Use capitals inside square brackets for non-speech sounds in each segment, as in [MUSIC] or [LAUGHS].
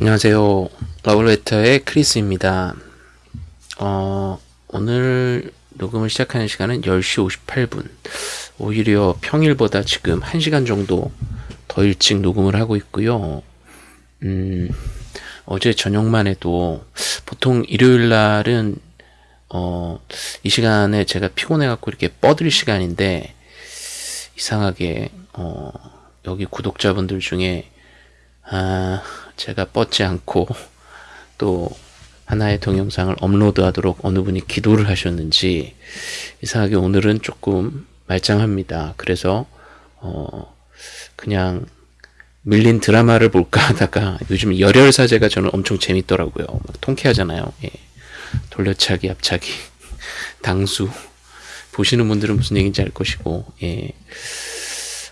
안녕하세요. 러블레터의 크리스입니다. 어, 오늘 녹음을 시작하는 시간은 10시 58분. 오히려 평일보다 지금 1시간 정도 더 일찍 녹음을 하고 있고요. 음, 어제 저녁만 해도 보통 일요일 날은 어, 이 시간에 제가 피곤해갖고 이렇게 뻗을 시간인데 이상하게 어, 여기 구독자분들 중에 아, 제가 뻗지 않고 또 하나의 동영상을 업로드하도록 어느 분이 기도를 하셨는지 이상하게 오늘은 조금 말짱합니다. 그래서 어 그냥 밀린 드라마를 볼까 하다가 요즘 열혈사제가 저는 엄청 재밌더라고요. 통쾌하잖아요. 예. 돌려차기, 앞차기, [LAUGHS] 당수 보시는 분들은 무슨 얘기인지 알 것이고 예.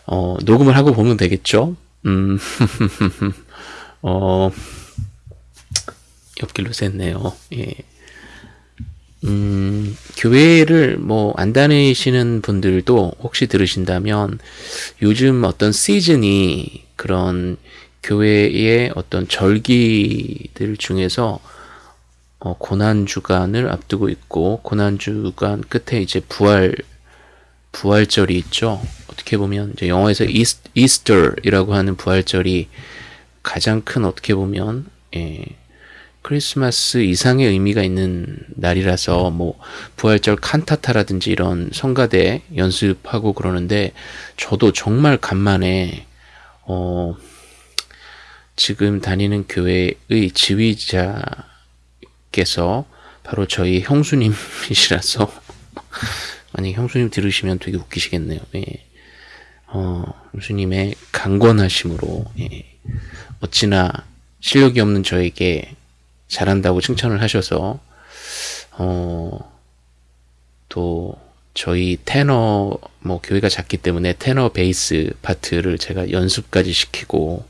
어, 녹음을 하고 보면 되겠죠. 음, [LAUGHS] 어, 옆길로 샜네요. 예. 음, 교회를 뭐 안 다니시는 분들도 혹시 들으신다면 요즘 어떤 시즌이 그런 교회의 어떤 절기들 중에서 어, 고난 주간을 앞두고 있고 고난 주간 끝에 이제 부활 부활절이 있죠. 어떻게 보면 이제 영어에서 이스, 이스터이라고 하는 부활절이 가장 큰 어떻게 보면 예, 크리스마스 이상의 의미가 있는 날이라서 뭐 부활절 칸타타라든지 이런 성가대 연습하고 그러는데 저도 정말 간만에 어 지금 다니는 교회의 지휘자께서 바로 저희 형수님이시라서 [LAUGHS] 아니 형수님 들으시면 되게 웃기시겠네요. 예. 어, 형수님의 강권하심으로 예. 어찌나 실력이 없는 저에게 잘한다고 칭찬을 하셔서 어, 또 저희 테너 뭐 교회가 작기 때문에 테너 베이스 파트를 제가 연습까지 시키고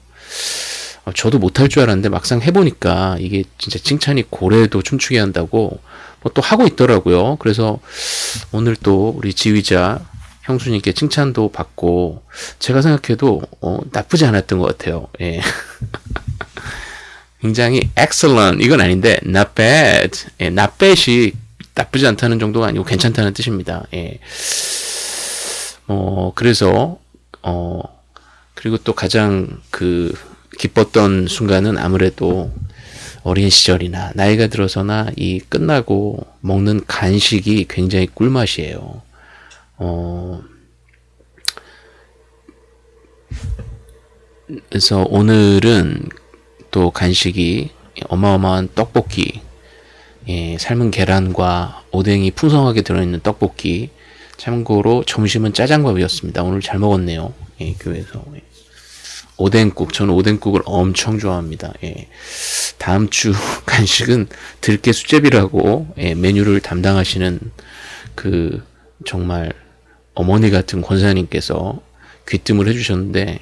어, 저도 못할 줄 알았는데 막상 해보니까 이게 진짜 칭찬이 고래도 춤추게 한다고 뭐 또 하고 있더라고요. 그래서 오늘 또 우리 지휘자 형수님께 칭찬도 받고 제가 생각해도 어, 나쁘지 않았던 것 같아요. 예. [LAUGHS] 굉장히 excellent 이건 아닌데 not bad, 예, not bad이 나쁘지 않다는 정도가 아니고 괜찮다는 뜻입니다. 예. 어 그래서 어 그리고 또 가장 그 기뻤던 순간은 아무래도 어린 시절이나 나이가 들어서나 이 끝나고 먹는 간식이 굉장히 꿀맛이에요. 어, 그래서 오늘은 또 간식이 어마어마한 떡볶이, 예, 삶은 계란과 오뎅이 풍성하게 들어있는 떡볶이. 참고로 점심은 짜장밥이었습니다. 오늘 잘 먹었네요. 예, 교회에서. 예. 오뎅국. 저는 오뎅국을 엄청 좋아합니다. 예. 다음 주 [LAUGHS] 간식은 들깨 수제비라고 예, 메뉴를 담당하시는 그 정말 어머니 같은 권사님께서 귀뜸을 해주셨는데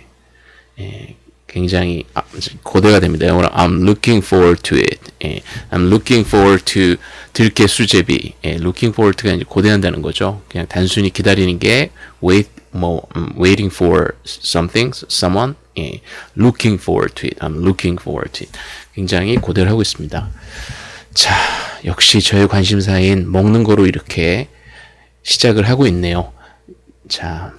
예, 굉장히 아, 고대가 됩니다. 영어로 I'm looking forward to it. 예, I'm looking forward to 들깨 수제비. 예, looking forward가 이제 고대한다는 거죠. 그냥 단순히 기다리는 게 wait 뭐 um, waiting for something, someone. 예, looking forward to it. I'm looking forward to it. 굉장히 고대를 하고 있습니다. 자, 역시 저의 관심사인 먹는 거로 이렇게 시작을 하고 있네요. 자,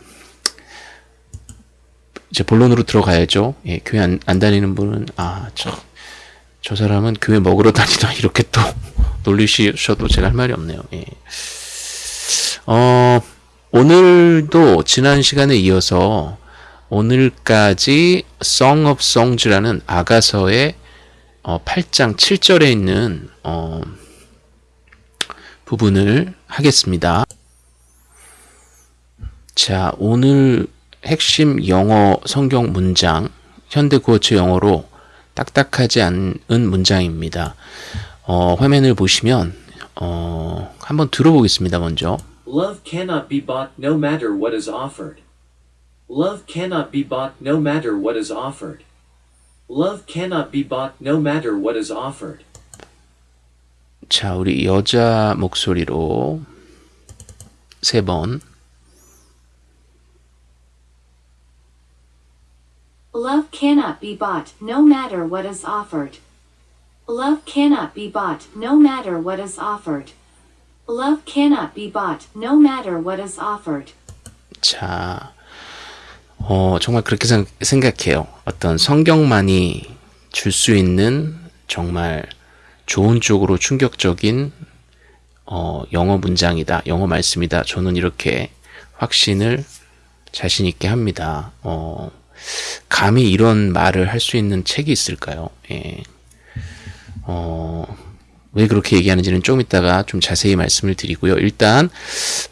이제 본론으로 들어가야죠. 예, 교회 안, 안 다니는 분은 아, 저, 저 사람은 교회 먹으러 다니다 [LAUGHS] 이렇게 또 놀리셔도 제가 할 말이 없네요. 예. 어, 오늘도 지난 시간에 이어서 오늘까지 Song of Songs라는 아가서의 어, 8장 7절에 있는 어, 부분을 하겠습니다. 자, 오늘 핵심 영어 성경 문장, 현대 구어체 영어로 딱딱하지 않은 문장입니다. 어, 화면을 보시면 어, 한번 들어보겠습니다. 먼저. Love cannot be bought no matter what is offered. Love cannot be bought no matter what is offered. Love cannot be bought no matter what is offered. 자, 우리 여자 목소리로 세 번. Love cannot be bought, no matter what is offered. Love cannot be bought, no matter what is offered. Love cannot be bought, no matter what is offered. 자, 어, 정말 그렇게 생, 생각해요. 어떤 성경만이 줄 수 있는 정말 좋은 쪽으로 충격적인 어, 영어 문장이다. 영어 말씀이다. 저는 이렇게 확신을 자신 있게 합니다. 어, 감히 이런 말을 할 수 있는 책이 있을까요? 예. 어, 왜 그렇게 얘기하는지는 좀 이따가 좀 자세히 말씀을 드리고요. 일단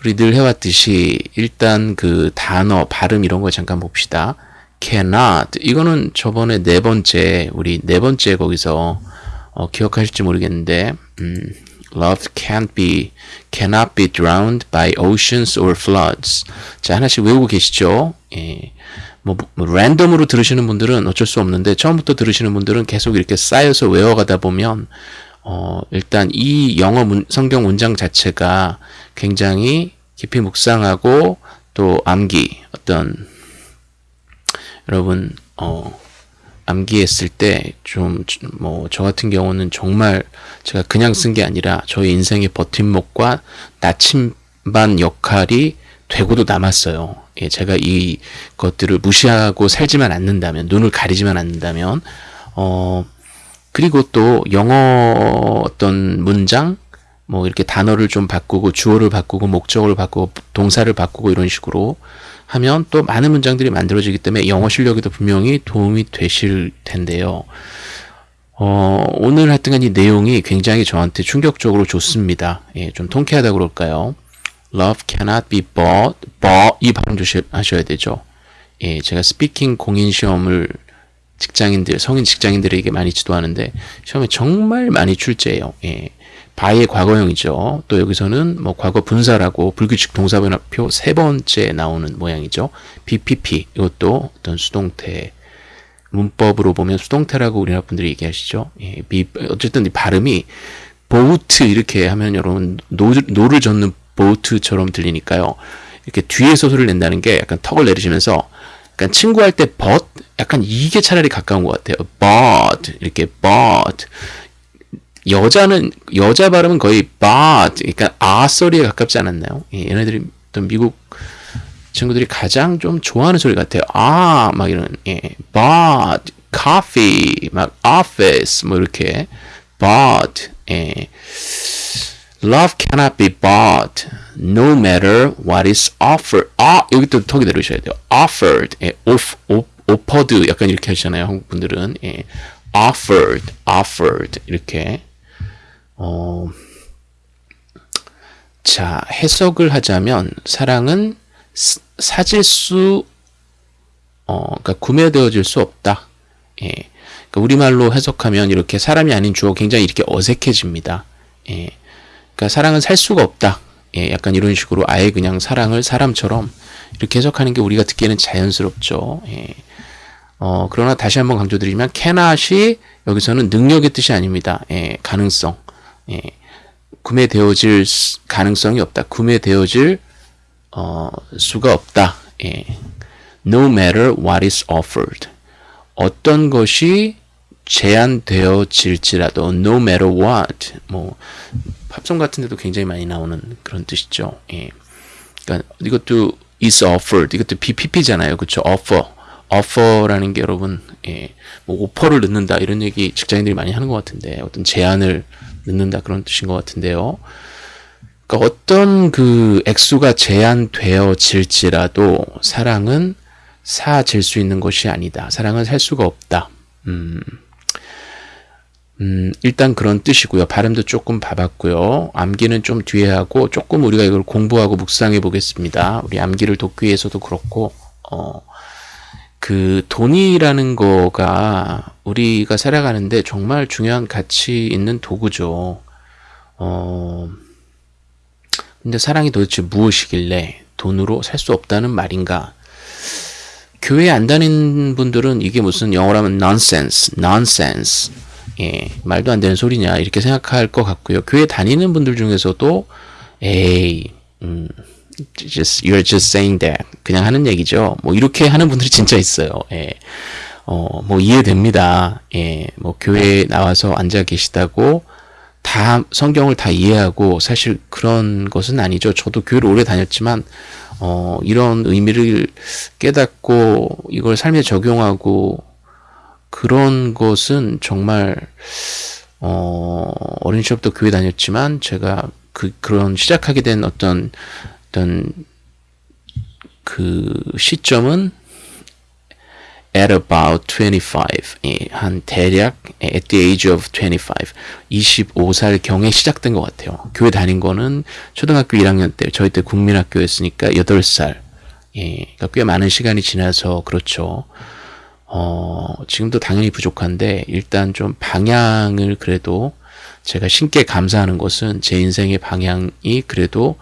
우리 늘 해왔듯이 일단 그 단어 발음 이런 거 잠깐 봅시다. cannot 이거는 저번에 네 번째 우리 네 번째 거기서 어, 기억하실지 모르겠는데 음, love can't be cannot be drowned by oceans or floods. 자 하나씩 외우고 계시죠? 예. 뭐, 뭐 랜덤으로 들으시는 분들은 어쩔 수 없는데 처음부터 들으시는 분들은 계속 이렇게 쌓여서 외워가다 보면 어, 일단 이 영어 문, 성경 문장 자체가 굉장히 깊이 묵상하고 또 암기 어떤 여러분 어 암기했을 때 좀 뭐 저 같은 경우는 정말 제가 그냥 쓴 게 아니라 저의 인생의 버팀목과 나침반 역할이 되고도 남았어요. 예, 제가 이 것들을 무시하고 살지만 않는다면 눈을 가리지만 않는다면 어 그리고 또 영어 어떤 문장 뭐 이렇게 단어를 좀 바꾸고 주어를 바꾸고 목적어를 바꾸고 동사를 바꾸고 이런 식으로 하면 또 많은 문장들이 만들어지기 때문에 영어 실력에도 분명히 도움이 되실 텐데요. 어, 오늘 하여튼간 이 내용이 굉장히 저한테 충격적으로 좋습니다. 예, 좀 통쾌하다 그럴까요? Love cannot be bought, bought 이 발음 조심하셔야 되죠. 예, 제가 스피킹 공인 시험을 직장인들, 성인 직장인들에게 많이 지도하는데 시험에 정말 많이 출제해요. 예. 바의 과거형이죠. 또 여기서는 뭐 과거 분사라고 불규칙 동사변화표 세 번째 나오는 모양이죠. BPP 이것도 어떤 수동태 문법으로 보면 수동태라고 우리나라 분들이 얘기하시죠. 예, be, 어쨌든 이 발음이 보트 이렇게 하면 여러분 노, 노를 젓는 보트처럼 들리니까요. 이렇게 뒤에서 소리를 낸다는 게 약간 턱을 내리시면서 약간 친구할 때 bought 약간 이게 차라리 가까운 것 같아요. bought 이렇게 bought 여자는 여자 발음은 거의 bought 그러니까 아 소리에 가깝지 않았나요? 예, 얘네들이 또 미국 친구들이 가장 좀 좋아하는 소리 같아요. 아 막 이런 예, but coffee 막 office 뭐 이렇게 but 예. Love cannot be bought no matter what is offered. 아, 여기 또 턱이 내려오셔야 돼요. offered. 예, off, off, offered. 약간 이렇게 하시잖아요. 한국 분들은. 예. offered, offered. 이렇게. 어, 자, 해석을 하자면, 사랑은 사질 수, 어, 그러니까 구매되어질 수 없다. 예. 그러니까 우리말로 해석하면 이렇게 사람이 아닌 주어 굉장히 이렇게 어색해집니다. 예. 그러니까 사랑은 살 수가 없다. 예, 약간 이런 식으로 아예 그냥 사랑을 사람처럼 이렇게 해석하는 게 우리가 듣기에는 자연스럽죠. 예. 어, 그러나 다시 한번 강조드리면 cannot이 여기서는 능력의 뜻이 아닙니다. 예, 가능성. 예, 구매되어질 가능성이 없다. 구매되어질 어, 수가 없다. 예. No matter what is offered. 어떤 것이 제한되어질지라도 no matter what 뭐 팝송 같은 데도 굉장히 많이 나오는 그런 뜻이죠. 예. 그러니까 이것도 is offered 이것도 BPP잖아요. 그렇죠? offer. offer라는 게 여러분 예. 뭐 오퍼를 넣는다 이런 얘기 직장인들이 많이 하는 것 같은데 어떤 제안을 넣는다 그런 뜻인 것 같은데요. 그러니까 어떤 그 액수가 제한되어질지라도 사랑은 사질 수 있는 것이 아니다. 사랑은 살 수가 없다. 음. 음, 일단 그런 뜻이고요. 발음도 조금 봐봤고요. 암기는 좀 뒤에 하고 조금 우리가 이걸 공부하고 묵상해 보겠습니다. 우리 암기를 돕기 위해서도 그렇고 어, 그 돈이라는 거가 우리가 살아가는데 정말 중요한 가치 있는 도구죠. 어, 근데 사랑이 도대체 무엇이길래 돈으로 살 수 없다는 말인가? 교회 안 다니는 분들은 이게 무슨 영어로 하면 nonsense, nonsense. 예, 말도 안 되는 소리냐 이렇게 생각할 것 같고요. 교회 다니는 분들 중에서도 에이, 음, just you're just saying that 그냥 하는 얘기죠. 뭐 이렇게 하는 분들이 진짜 있어요. 예. 어, 뭐 이해됩니다. 예, 뭐 교회에 나와서 앉아 계시다고 다 성경을 다 이해하고 사실 그런 것은 아니죠. 저도 교회를 오래 다녔지만 어, 이런 의미를 깨닫고 이걸 삶에 적용하고 그런 것은 정말 어, 어린 시절부터 교회 다녔지만 제가 그 그런 시작하게 된 어떤 어떤 그 시점은 at about 25, 예, 한 대략 at the age of 25, 25살 경에 시작된 것 같아요. 교회 다닌 거는 초등학교 1학년 때, 저희 때 국민학교였으니까 8살, 예, 그러니까 꽤 많은 시간이 지나서 그렇죠. 어, 지금도 당연히 부족한데 일단 좀 방향을 그래도 제가 신께 감사하는 것은 제 인생의 방향이 그래도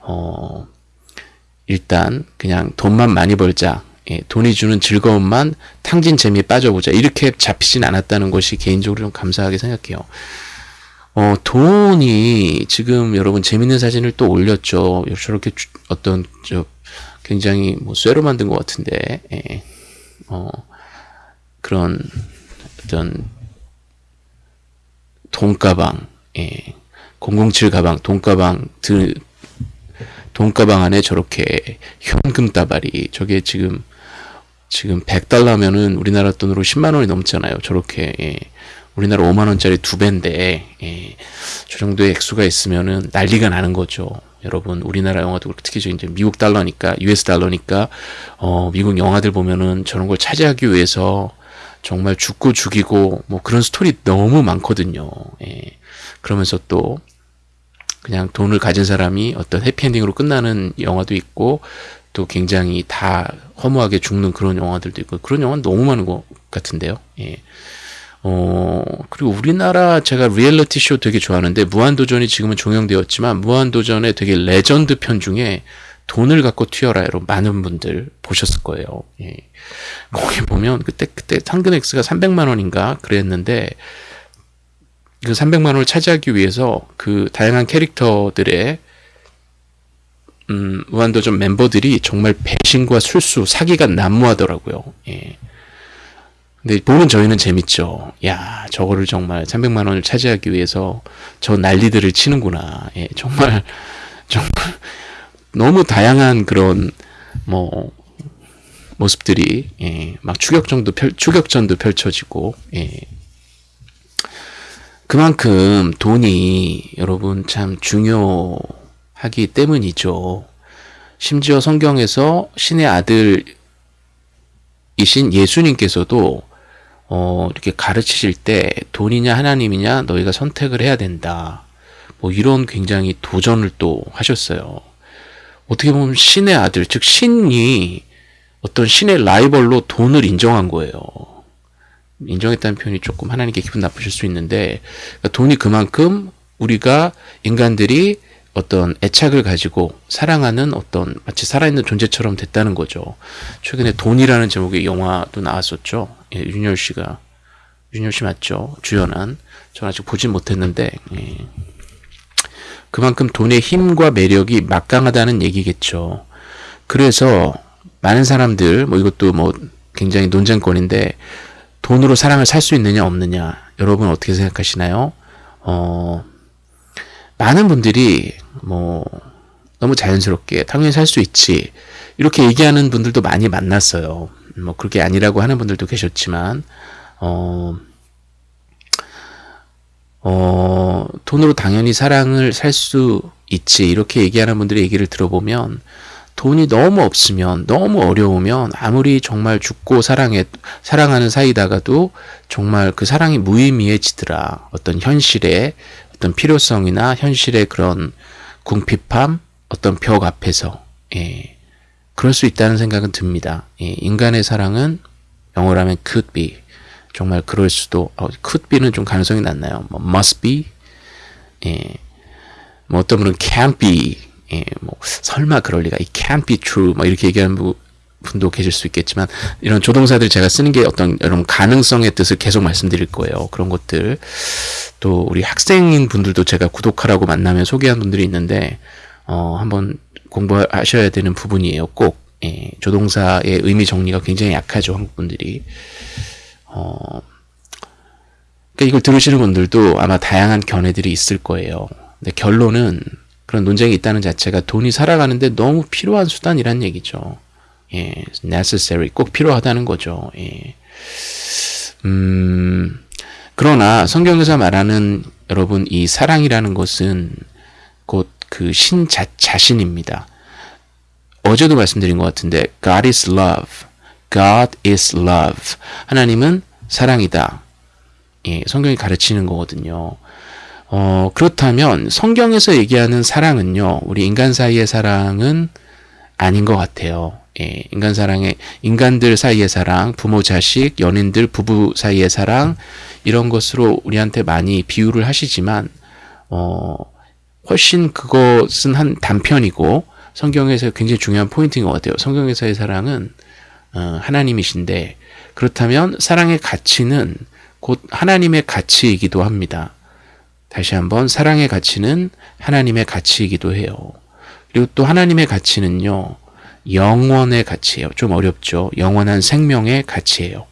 어, 일단 그냥 돈만 많이 벌자. 예, 돈이 주는 즐거움만 탕진 재미에 빠져보자. 이렇게 잡히진 않았다는 것이 개인적으로 좀 감사하게 생각해요. 어, 돈이 지금 여러분 재밌는 사진을 또 올렸죠. 저렇게 주, 어떤 저 굉장히 뭐 쇠로 만든 것 같은데, 예, 어, 그런 어떤 돈가방, 예, 007 가방, 돈가방 들 돈가방 안에 저렇게 현금 따발이 저게 지금 지금 100달러면은 우리나라 돈으로 10만 원이 넘잖아요. 저렇게 예. 우리나라 5만 원짜리 두 배인데 예. 저 정도의 액수가 있으면은 난리가 나는 거죠. 여러분 우리나라 영화도 그렇고 특히 이제 미국 달러니까 US 달러니까 어 미국 영화들 보면은 저런 걸 차지하기 위해서 정말 죽고 죽이고 뭐 그런 스토리 너무 많거든요. 예. 그러면서 또 그냥 돈을 가진 사람이 어떤 해피엔딩으로 끝나는 영화도 있고 또 굉장히 다 허무하게 죽는 그런 영화들도 있고 그런 영화는 너무 많은 것 같은데요. 예. 어, 그리고 우리나라 제가 리얼리티 쇼 되게 좋아하는데 무한도전이 지금은 종영되었지만 무한도전의 되게 레전드 편 중에 돈을 갖고 튀어라로 많은 분들 보셨을 거예요. 예. 거기 보면 그때 그때 상금 액수가 300만 원인가 그랬는데 그 300만 원을 차지하기 위해서 그 다양한 캐릭터들의 음, 무한도전 멤버들이 정말 배신과 술수, 사기가 난무하더라고요. 예. 근데 보는 저희는 재밌죠. 야, 저거를 정말 300만 원을 차지하기 위해서 저 난리들을 치는구나. 예, 정말 [LAUGHS] 정말 너무 다양한 그런 뭐 모습들이 예, 막 추격전도 펼 추격전도 펼쳐지고 예. 그만큼 돈이 여러분 참 중요하기 때문이죠. 심지어 성경에서 신의 아들이신 예수님께서도 어, 이렇게 가르치실 때 돈이냐 하나님이냐 너희가 선택을 해야 된다. 뭐 이런 굉장히 도전을 또 하셨어요. 어떻게 보면 신의 아들, 즉 신이 어떤 신의 라이벌로 돈을 인정한 거예요. 인정했다는 표현이 조금 하나님께 기분 나쁘실 수 있는데 그러니까 돈이 그만큼 우리가 인간들이 어떤 애착을 가지고 사랑하는 어떤 마치 살아있는 존재처럼 됐다는 거죠. 최근에 돈이라는 제목의 영화도 나왔었죠. 예, 윤열 씨가 윤열 씨 맞죠? 주연한 저는 아직 보진 못했는데 예. 그만큼 돈의 힘과 매력이 막강하다는 얘기겠죠. 그래서 많은 사람들 뭐 이것도 뭐 굉장히 논쟁거리인데 돈으로 사랑을 살 수 있느냐 없느냐 여러분 어떻게 생각하시나요? 어, 많은 분들이 뭐 너무 자연스럽게 당연히 살 수 있지 이렇게 얘기하는 분들도 많이 만났어요. 뭐 그렇게 아니라고 하는 분들도 계셨지만 어, 어, 돈으로 당연히 사랑을 살 수 있지 이렇게 얘기하는 분들의 얘기를 들어보면 돈이 너무 없으면 너무 어려우면 아무리 정말 죽고 사랑해 사랑하는 사이다가도 정말 그 사랑이 무의미해지더라. 어떤 현실의 어떤 필요성이나 현실의 그런 궁핍함, 어떤 벽 앞에서 예. 그럴 수 있다는 생각은 듭니다. 예. 인간의 사랑은 영어로 하면 could be 정말 그럴 수도 어, could be는 좀 가능성이 낮나요? 뭐 must be 예. 뭐 어떤 분은 can't be 예, 뭐 설마 그럴 리가, it can't be true, 뭐 이렇게 얘기하는 부, 분도 계실 수 있겠지만 이런 조동사들 제가 쓰는 게 어떤 여러분 가능성의 뜻을 계속 말씀드릴 거예요. 그런 것들 또 우리 학생인 분들도 제가 구독하라고 만나면 소개한 분들이 있는데 어, 한번 공부하셔야 되는 부분이에요. 꼭 예, 조동사의 의미 정리가 굉장히 약하죠 한국 분들이. 어, 그러니까 이걸 들으시는 분들도 아마 다양한 견해들이 있을 거예요. 근데 결론은 그런 논쟁이 있다는 자체가 돈이 살아가는데 너무 필요한 수단이란 얘기죠. 예, necessary 꼭 필요하다는 거죠. 예. 음, 그러나 성경에서 말하는 여러분 이 사랑이라는 것은 곧 그 신 자신입니다. 어제도 말씀드린 것 같은데 God is love. God is love. 하나님은 사랑이다. 예, 성경이 가르치는 거거든요. 어, 그렇다면 성경에서 얘기하는 사랑은요. 우리 인간 사이의 사랑은 아닌 것 같아요. 예, 인간 사랑의 인간들 사이의 사랑, 부모 자식, 연인들 부부 사이의 사랑 이런 것으로 우리한테 많이 비유를 하시지만 어, 훨씬 그것은 한 단편이고 성경에서 굉장히 중요한 포인트인 것 같아요. 성경에서의 사랑은 어, 하나님이신데 그렇다면 사랑의 가치는 곧 하나님의 가치이기도 합니다. 다시 한번 사랑의 가치는 하나님의 가치이기도 해요. 그리고 또 하나님의 가치는요. 영원의 가치예요. 좀 어렵죠. 영원한 생명의 가치예요.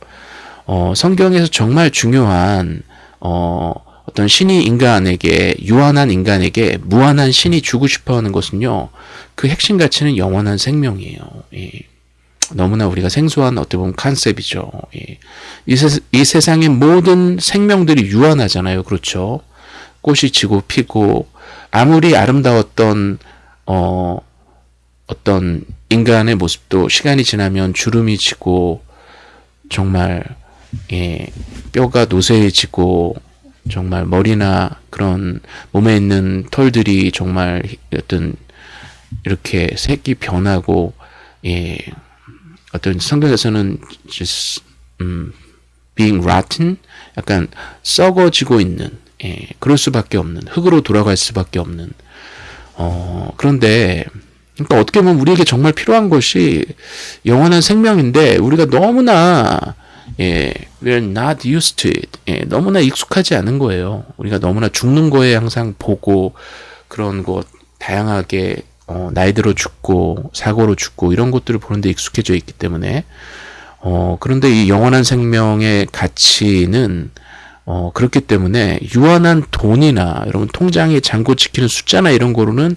어, 성경에서 정말 중요한 어, 어떤 신이 인간에게 유한한 인간에게 무한한 신이 주고 싶어하는 것은요. 그 핵심 가치는 영원한 생명이에요. 예. 너무나 우리가 생소한 어떻게 보면 컨셉이죠. 예. 이, 세, 이 세상의 모든 생명들이 유한하잖아요. 그렇죠. 꽃이 지고 피고 아무리 아름다웠던 어, 어떤 인간의 모습도 시간이 지나면 주름이 지고 정말 예, 뼈가 노쇠해지고 정말 머리나 그런 몸에 있는 털들이 정말 어떤 이렇게 색이 변하고 예, 어떤 성경에서는 just, 음, being rotten 약간 썩어지고 있는 예, 그럴 수밖에 없는 흙으로 돌아갈 수밖에 없는 어, 그런데 그러니까 어떻게 보면 우리에게 정말 필요한 것이 영원한 생명인데 우리가 너무나 예, we're not used to it. 예, 너무나 익숙하지 않은 거예요. 우리가 너무나 죽는 거에 항상 보고 그런 것 다양하게 어, 나이 들어 죽고 사고로 죽고 이런 것들을 보는데 익숙해져 있기 때문에 어, 그런데 이 영원한 생명의 가치는 어, 그렇기 때문에 유한한 돈이나 여러분 통장에 잔고 지키는 숫자나 이런 거로는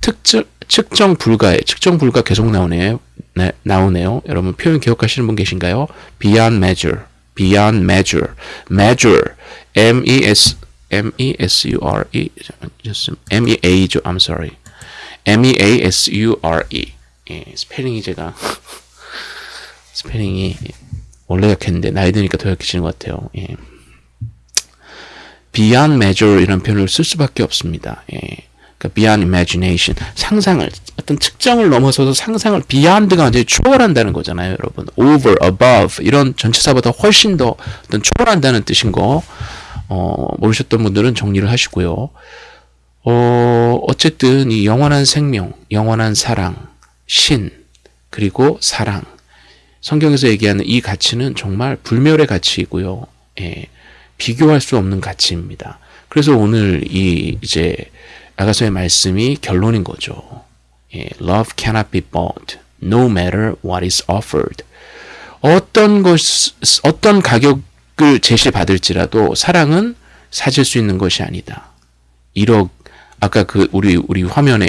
특정 측정 불가에 측정 불가 계속 나오네요. 네, 나오네요. 여러분 표현 기억하시는 분 계신가요? beyond measure, beyond measure, measure, m e s m e s u r e m e a죠. I'm sorry. M e 예, 스펠링이 제가 [LAUGHS] 스펠링이 원래 약했는데 나이 드니까 더 약해지는 것 같아요. 예. beyond measure 이런 표현을 쓸 수밖에 없습니다. 예. 그러니까 beyond imagination 상상을 어떤 측정을 넘어서서 상상을 beyond가 완전히 초월한다는 거잖아요, 여러분. over, above 이런 전치사보다 훨씬 더 어떤 초월한다는 뜻인 거 어, 모르셨던 분들은 정리를 하시고요. 어, 어쨌든 이 영원한 생명, 영원한 사랑, 신 그리고 사랑 성경에서 얘기하는 이 가치는 정말 불멸의 가치이고요. 예, 비교할 수 없는 가치입니다. 그래서 오늘 이 이제 아가서의 말씀이 결론인 거죠. 예, Love cannot be bought, no matter what is offered. 어떤 것, 어떤 가격을 제시받을지라도 사랑은 사질 수 있는 것이 아니다. 1억, 아까 그 우리 우리 화면에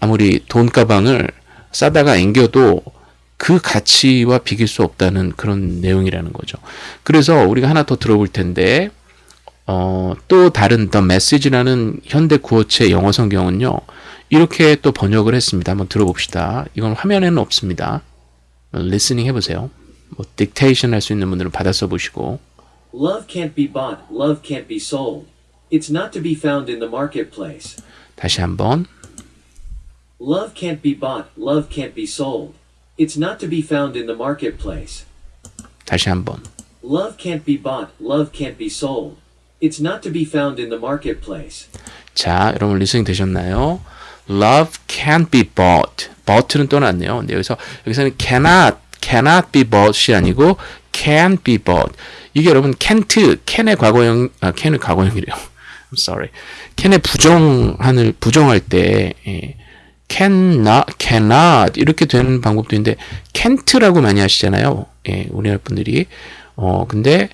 아무리 돈 가방을 싸다가 앵겨도 그 가치와 비길 수 없다는 그런 내용이라는 거죠. 그래서 우리가 하나 더 들어볼 텐데 어, 또 다른 The Message라는 현대 구어체 영어 성경은요. 이렇게 또 번역을 했습니다. 한번 들어봅시다. 이건 화면에는 없습니다. 리스닝 해보세요. 뭐 딕테이션 할 수 있는 분들은 받아 써보시고 Love can't be bought, love can't be sold. It's not to be found in the marketplace. 다시 한번 Love can't be bought, love can't be sold. It's not to be found in the marketplace. 다시 한번 Love can't be bought, love can't be sold. It's not to be found in the marketplace. 자, 여러분 리스닝 되셨나요? Love can't be bought. bought는 또 났네요. 근데 여기서 여기서는 cannot, cannot be bought이 아니고 can be bought. 이게 여러분 can't, can의 과거형, 아, can의 과거형이래요. I'm sorry. can의 부정한을 부정할 때 예, cannot, cannot 이렇게 되는 방법도 있는데 can't라고 많이 하시잖아요. 예, 우리나라 분들이. 어, 근데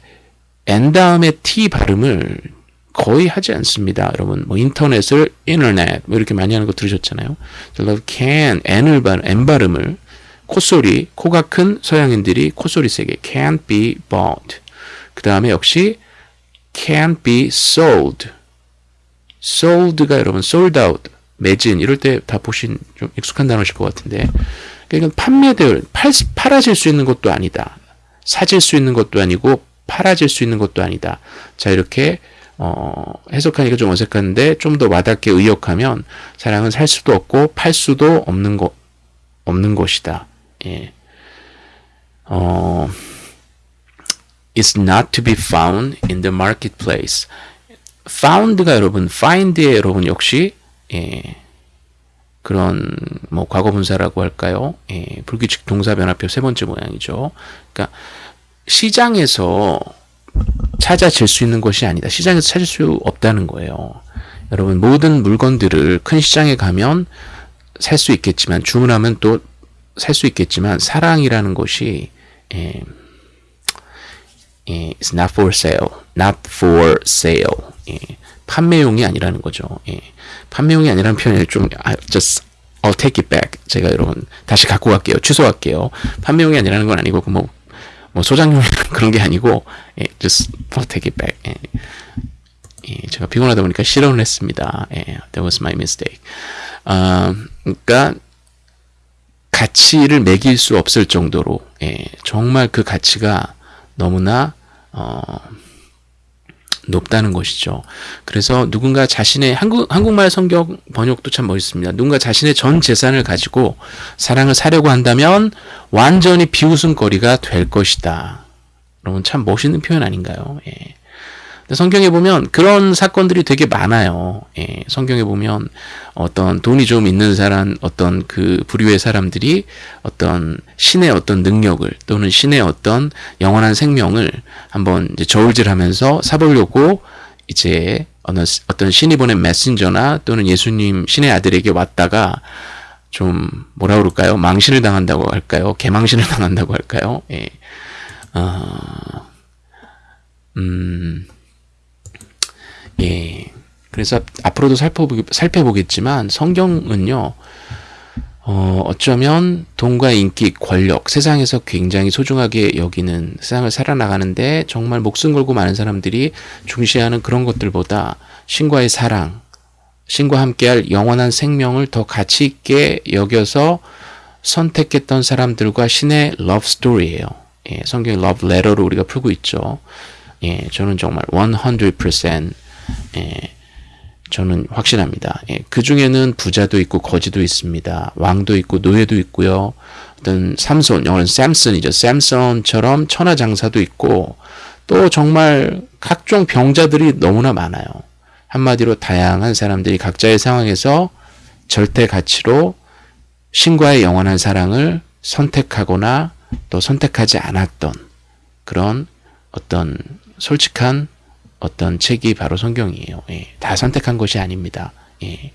n 다음에 t 발음을 거의 하지 않습니다. 여러분 뭐 인터넷을 인터넷 뭐 이렇게 많이 하는 거 들으셨잖아요. 그래서 can n을 발 n 발음을 콧소리 코가 큰 서양인들이 콧소리 세게 can't be bought. 그 다음에 역시 can't be sold. Sold가 여러분 sold out 매진 이럴 때 다 보신 좀 익숙한 단어실 것 같은데 그러니까 판매될 팔, 팔아질 수 있는 것도 아니다. 사질 수 있는 것도 아니고 팔아질 수 있는 것도 아니다. 자 이렇게 어, 해석하니까 좀 어색한데 좀 더 와닿게 의역하면 사랑은 살 수도 없고 팔 수도 없는 거 없는 것이다. 예. 어, is not to be found in the marketplace. Found가 여러분 find의 여러분 역시 예, 그런 뭐 과거 분사라고 할까요? 예, 불규칙 동사 변화표 세 번째 모양이죠. 그러니까 시장에서 찾아질 수 있는 것이 아니다. 시장에서 찾을 수 없다는 거예요. 여러분 모든 물건들을 큰 시장에 가면 살 수 있겠지만 주문하면 또 살 수 있겠지만 사랑이라는 것이 예, 예, it's not for sale, not for sale. 예, 판매용이 아니라는 거죠. 예, 판매용이 아니라는 표현을 좀 아, just I'll take it back. 제가 여러분 다시 갖고 갈게요. 취소할게요. 판매용이 아니라는 건 아니고 뭐, 뭐 소장용 [LAUGHS] 그런 게 아니고 예, just I'll take it back. 예, 예, 제가 피곤하다 보니까 실언을 했습니다. 예, that was my mistake. 아, 그러니까 가치를 매길 수 없을 정도로 예, 정말 그 가치가 너무나 어, 높다는 것이죠. 그래서 누군가 자신의 한국 한국말 성경 번역도 참 멋있습니다. 누군가 자신의 전 재산을 가지고 사랑을 사려고 한다면 완전히 비웃음거리가 될 것이다. 여러분 참 멋있는 표현 아닌가요? 예. 성경에 보면 그런 사건들이 되게 많아요. 예, 성경에 보면 어떤 돈이 좀 있는 사람, 어떤 그 부류의 사람들이 어떤 신의 어떤 능력을 또는 신의 어떤 영원한 생명을 한번 저울질하면서 사보려고 이제 어느, 어떤 신이 보낸 메신저나 또는 예수님 신의 아들에게 왔다가 좀 뭐라 그럴까요? 망신을 당한다고 할까요? 개망신을 [LAUGHS] 당한다고 할까요? 예. 어, 음. 예. 그래서 앞으로도 살펴보기, 살펴보겠지만 성경은요, 어, 어쩌면 돈과 인기, 권력, 세상에서 굉장히 소중하게 여기는 세상을 살아나가는데 정말 목숨 걸고 많은 사람들이 중시하는 그런 것들보다 신과의 사랑, 신과 함께할 영원한 생명을 더 가치 있게 여겨서 선택했던 사람들과 신의 러브 스토리예요. 예, 성경의 러브 레터로 우리가 풀고 있죠. 예, 저는 정말 100% 예, 저는 확신합니다. 예, 그 중에는 부자도 있고 거지도 있습니다. 왕도 있고 노예도 있고요. 어떤 삼손, 영어는 샘슨이죠. 샘슨처럼 천하장사도 있고 또 정말 각종 병자들이 너무나 많아요. 한마디로 다양한 사람들이 각자의 상황에서 절대 가치로 신과의 영원한 사랑을 선택하거나 또 선택하지 않았던 그런 어떤 솔직한 어떤 책이 바로 성경이에요. 예, 다 선택한 것이 아닙니다. 예.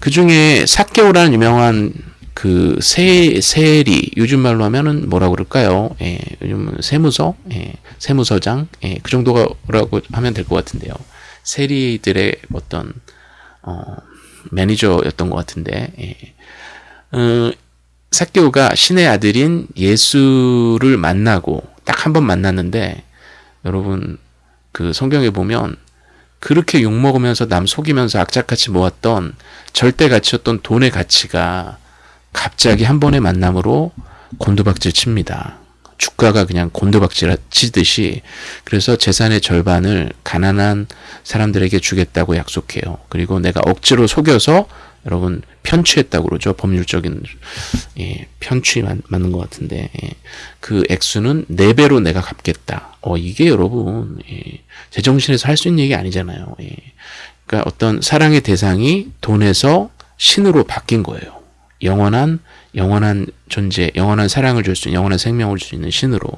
그 중에 사케오라는 유명한 그 세, 세리, 요즘 말로 하면은 뭐라 그럴까요? 예, 요즘 세무서, 예, 세무서장, 예, 그 정도라고 하면 될 것 같은데요. 세리들의 어떤, 어, 매니저였던 것 같은데, 예. 어, 사케오가 신의 아들인 예수를 만나고 딱 한 번 만났는데, 여러분, 그 성경에 보면 그렇게 욕먹으면서 남 속이면서 악착같이 모았던 절대 가치였던 돈의 가치가 갑자기 한 번의 만남으로 곤두박질 칩니다. 주가가 그냥 곤두박질 치듯이 그래서 재산의 절반을 가난한 사람들에게 주겠다고 약속해요. 그리고 내가 억지로 속여서 여러분 편취했다고 그러죠. 법률적인 예, 편취 맞, 맞는 것 같은데 예, 그 액수는 4배로 내가 갚겠다. 어 이게 여러분 예, 제정신에서 할 수 있는 얘기 아니잖아요. 예. 그러니까 어떤 사랑의 대상이 돈에서 신으로 바뀐 거예요. 영원한 영원한 존재, 영원한 사랑을 줄 수 있는 영원한 생명을 줄 수 있는 신으로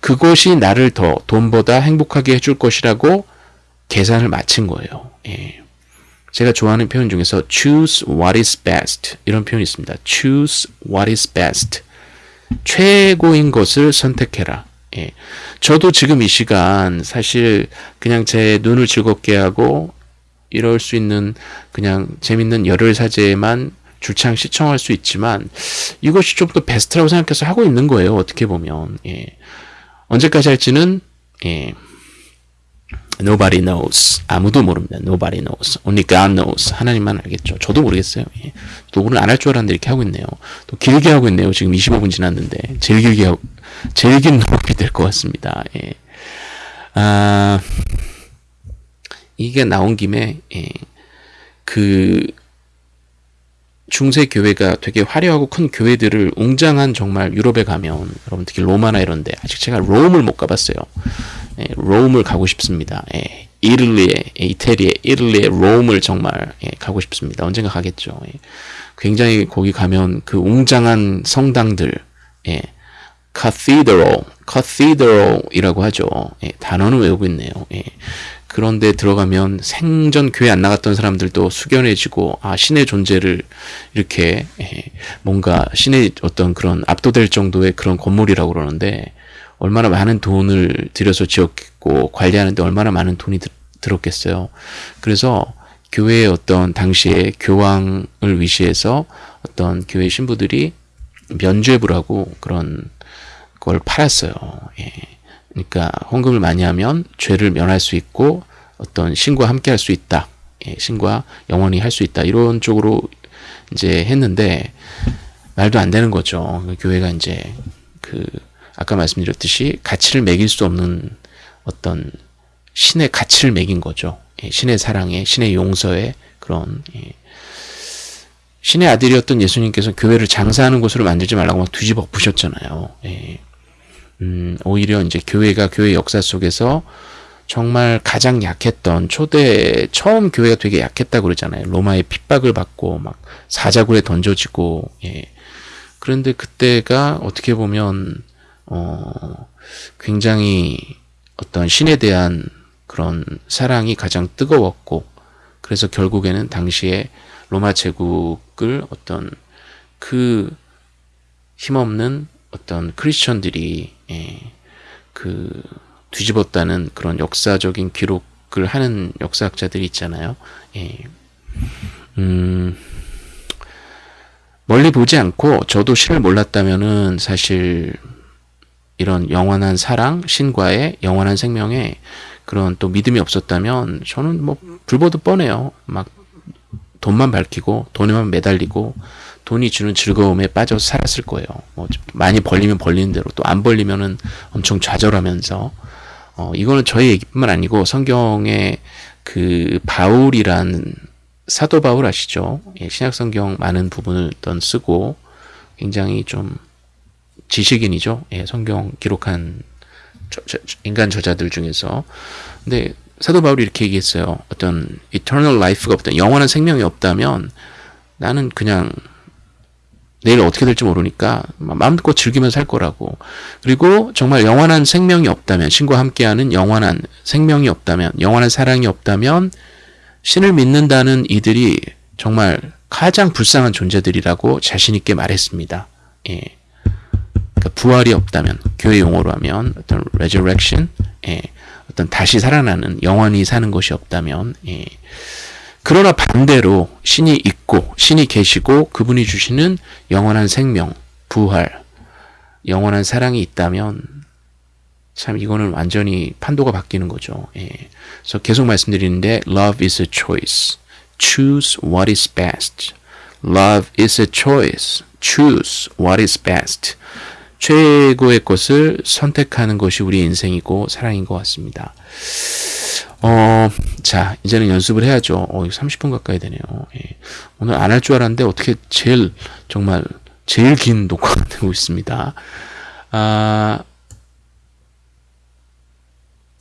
그것이 나를 더 돈보다 행복하게 해줄 것이라고 계산을 마친 거예요. 예. 제가 좋아하는 표현 중에서 choose what is best 이런 표현이 있습니다. choose what is best. 최고인 것을 선택해라. 예. 저도 지금 이 시간 사실 그냥 제 눈을 즐겁게 하고 이럴 수 있는 그냥 재밌는 열혈 사제만 줄창 시청할 수 있지만 이것이 좀 더 베스트라고 생각해서 하고 있는 거예요. 어떻게 보면 예. 언제까지 할지는 예. Nobody knows. 아무도 모릅니다. Nobody knows. Only God knows. 하나님만 알겠죠. 저도 모르겠어요. 예. 또 오늘 안 할 줄 알았는데 이렇게 하고 있네요. 또 길게 하고 있네요. 지금 25분 지났는데 제일 길게 하고, 제일 긴 녹음이 될 것 같습니다. 예. 아, 이게 나온 김에 예. 그 중세 교회가 되게 화려하고 큰 교회들을 웅장한 정말 유럽에 가면 여러분 특히 로마나 이런데 아직 제가 롬을 못 가봤어요. 예, 롬을 가고 싶습니다. 예, 이탈리에 이태리에 이탈리에 롬을 정말 예, 가고 싶습니다. 언젠가 가겠죠. 예. 굉장히 거기 가면 그 웅장한 성당들, 예, cathedral, cathedral이라고 하죠. 예, 단어는 외우고 있네요. 예. 그런데 들어가면 생전 교회 안 나갔던 사람들도 숙연해지고 아 신의 존재를 이렇게 예, 뭔가 신의 어떤 그런 압도될 정도의 그런 건물이라고 그러는데 얼마나 많은 돈을 들여서 지었고 관리하는데 얼마나 많은 돈이 들, 들었겠어요. 그래서 교회의 어떤 당시에 교황을 위시해서 어떤 교회 신부들이 면죄부를 하고 그런 걸 팔았어요. 예. 그러니까 헌금을 많이 하면 죄를 면할 수 있고 어떤 신과 함께 할 수 있다. 예, 신과 영원히 할 수 있다. 이런 쪽으로 이제 했는데 말도 안 되는 거죠. 그 교회가 이제 그 아까 말씀드렸듯이 가치를 매길 수 없는 어떤 신의 가치를 매긴 거죠. 예, 신의 사랑에, 신의 용서에 그런 예. 신의 아들이었던 예수님께서 교회를 장사하는 곳으로 만들지 말라고 막 뒤집어 부셨잖아요. 예. 음, 오히려 이제 교회가 교회 역사 속에서 정말 가장 약했던 초대 처음 교회가 되게 약했다 그러잖아요. 로마의 핍박을 받고 막 사자굴에 던져지고 예. 그런데 그때가 어떻게 보면 어 굉장히 어떤 신에 대한 그런 사랑이 가장 뜨거웠고 그래서 결국에는 당시에 로마 제국을 어떤 그 힘없는 어떤 크리스천들이 예, 그 뒤집었다는 그런 역사적인 기록을 하는 역사학자들이 있잖아요. 예. 음, 멀리 보지 않고 저도 신을 몰랐다면은 사실 이런 영원한 사랑, 신과의 영원한 생명에 그런 또 믿음이 없었다면 저는 뭐 불보듯 뻔해요. 막 돈만 밝히고 돈에만 매달리고 돈이 주는 즐거움에 빠져 살았을 거예요. 뭐 많이 벌리면 벌리는 대로 또 안 벌리면은 엄청 좌절하면서 어 이거는 저의 얘기뿐만 아니고 성경에 그 바울이란 사도 바울 아시죠? 예, 신약 성경 많은 부분을 던 쓰고 굉장히 좀 지식인이죠. 예, 성경 기록한 저, 저, 인간 저자들 중에서 근데 사도 바울이 이렇게 얘기했어요. 어떤 eternal life가 없다, 영원한 생명이 없다면 나는 그냥 내일 어떻게 될지 모르니까 마음껏 즐기면서 살 거라고. 그리고 정말 영원한 생명이 없다면, 신과 함께하는 영원한 생명이 없다면, 영원한 사랑이 없다면, 신을 믿는다는 이들이 정말 가장 불쌍한 존재들이라고 자신있게 말했습니다. 예. 그러니까 부활이 없다면, 교회 용어로 하면, 어떤 resurrection, 예. 어떤 다시 살아나는, 영원히 사는 것이 없다면, 예. 그러나 반대로 신이 있고 신이 계시고 그분이 주시는 영원한 생명, 부활, 영원한 사랑이 있다면 참 이거는 완전히 판도가 바뀌는 거죠. 예. 그래서 계속 말씀드리는데 love is a choice. choose what is best. love is a choice. choose what is best. 최고의 것을 선택하는 것이 우리 인생이고 사랑인 것 같습니다. 어, 자, 이제는 연습을 해야죠. 어, 30분 가까이 되네요. 예. 오늘 안 할 줄 알았는데 어떻게 제일, 정말, 제일 긴 녹화가 [LAUGHS] 되고 있습니다. 아,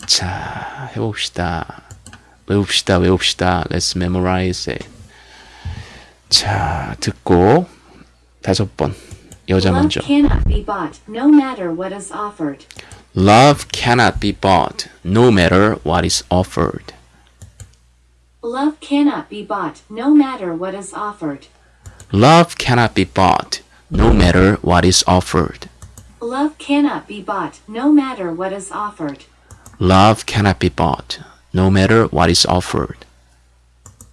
자, 해봅시다. 외웁시다, 외웁시다. Let's memorize it. 자, 듣고, 다섯 번. 여자 Love 먼저. cannot be bought, no matter what is offered. Love cannot be bought, no matter what is offered. Love cannot be bought, no matter what is offered. Love cannot be bought, no matter what is offered. Love cannot be bought, no matter what is offered. Love cannot be bought, no matter what is offered.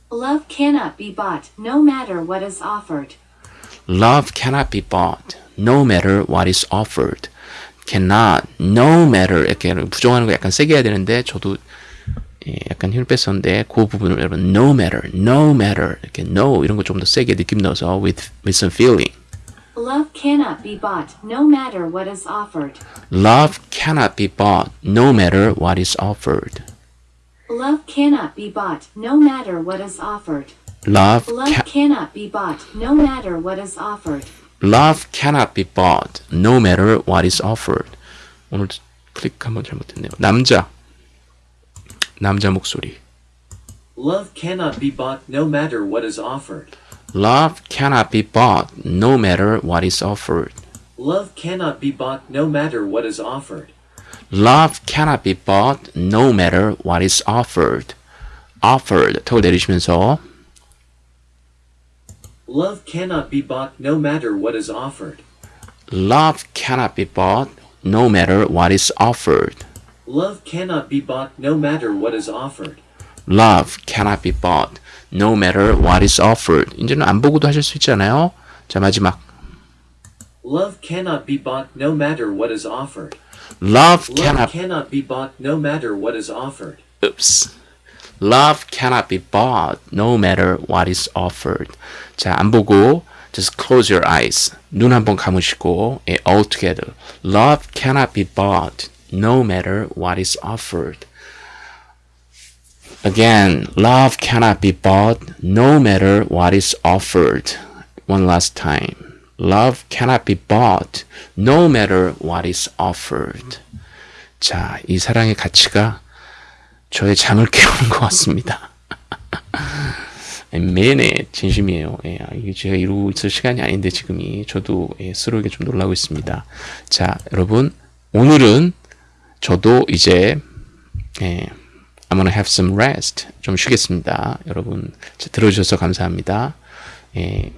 Love cannot be bought, no matter what is offered. Love cannot be bought, no matter what is offered. Cannot, no matter 이렇게 부정하는 거 약간 세게 해야 되는데 저도 예, 약간 힘을 뺐었는데 그 부분을 여러분 no matter, no matter 이렇게 no 이런 거 좀 더 세게 느낌 넣어서 with with some feeling. Love cannot be bought, no matter what is offered. Love cannot be bought, no matter what is offered. Love cannot be bought, no matter what is offered. Love Love ca- cannot be bought, no matter what is offered. Love cannot be bought, no matter what is offered. 오늘 클릭 한번 잘못했네요. 남자, 남자 목소리. Love cannot be bought no matter what is offered. Love cannot be bought, no matter what is offered. Love cannot be bought no matter what is offered. Love cannot be bought, no matter what is offered. Offered, 턱을 내리시면서 Love cannot be bought no matter what is offered. Love cannot be bought, no matter what is offered. Love cannot be bought no matter what is offered. Love cannot be bought, no matter what is offered. 이제는 안 보고도 하실 수 있잖아요. 자, 마지막. Love cannot be bought no matter what is offered. Love Love cannot cannot be bought no matter what is offered. Oops. Love cannot be bought no matter what is offered. 자, 안 보고 just close your eyes. 눈 한번 감으시고 예, all together. Love cannot be bought no matter what is offered. Again, love cannot be bought no matter what is offered. One last time. Love cannot be bought no matter what is offered. 자, 이 사랑의 가치가 저의 잠을 깨우는 것 같습니다. [LAUGHS] 매네 진심이에요. 예, 아, 이게 제가 이루고 있을 시간이 아닌데 지금이 저도 예, 스스로에게 좀 놀라고 있습니다. 자, 여러분 오늘은 저도 이제 예, I'm gonna have some rest 좀 쉬겠습니다. 여러분 자, 들어주셔서 감사합니다. 예,